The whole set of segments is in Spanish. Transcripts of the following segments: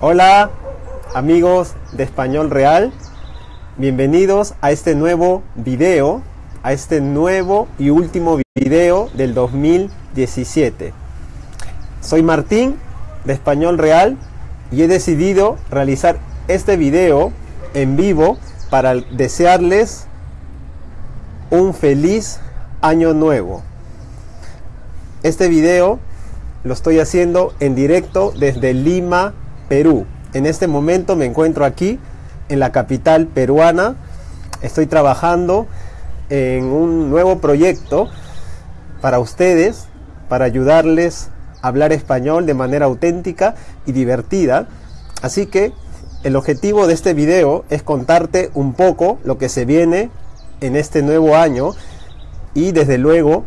Hola amigos de Español Real, bienvenidos a este nuevo video, a este nuevo y último video del 2017. Soy Martín de Español Real y he decidido realizar este video en vivo para desearles un feliz año nuevo. Este video lo estoy haciendo en directo desde Lima, Perú. En este momento me encuentro aquí en la capital peruana. Estoy trabajando en un nuevo proyecto para ustedes, para ayudarles a hablar español de manera auténtica y divertida. Así que el objetivo de este video es contarte un poco lo que se viene en este nuevo año y desde luego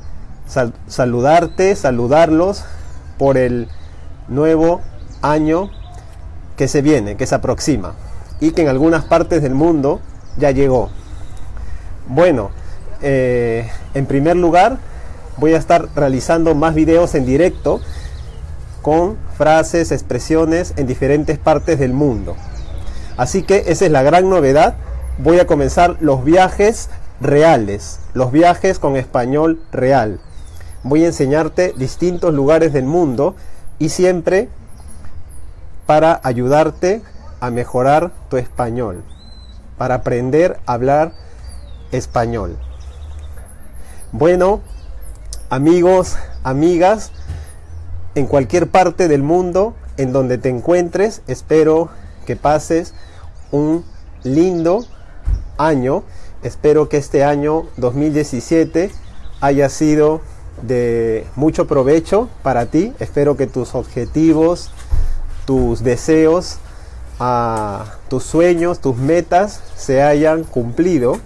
saludarte, saludarlos por el nuevo año que se viene, que se aproxima y que en algunas partes del mundo ya llegó. Bueno, eh, en primer lugar voy a estar realizando más videos en directo con frases, expresiones en diferentes partes del mundo. Así que esa es la gran novedad. Voy a comenzar los viajes reales, los viajes con español real. Voy a enseñarte distintos lugares del mundo y siempre para ayudarte a mejorar tu español, para aprender a hablar español. Bueno, amigos, amigas, en cualquier parte del mundo en donde te encuentres, espero que pases un lindo año. Espero que este año 2017 haya sido de mucho provecho para ti. Espero que tus objetivos, tus deseos, tus sueños, tus metas se hayan cumplido,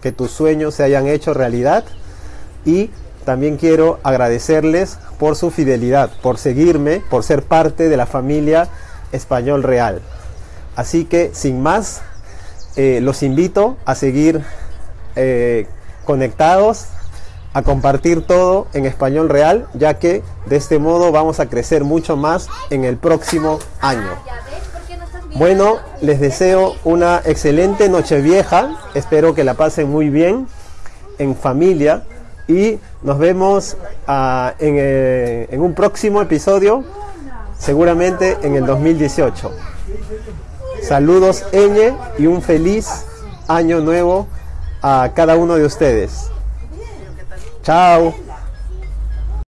que tus sueños se hayan hecho realidad. Y también quiero agradecerles por su fidelidad, por seguirme, por ser parte de la familia Español Real. Así que sin más, eh, los invito a seguir eh, conectados, a compartir todo en español real, ya que de este modo vamos a crecer mucho más en el próximo año. Bueno, les deseo una excelente noche vieja, espero que la pasen muy bien en familia y nos vemos ah, en, un próximo episodio, seguramente en el 2018. Saludos Eñe y un feliz año nuevo a cada uno de ustedes. Tchau.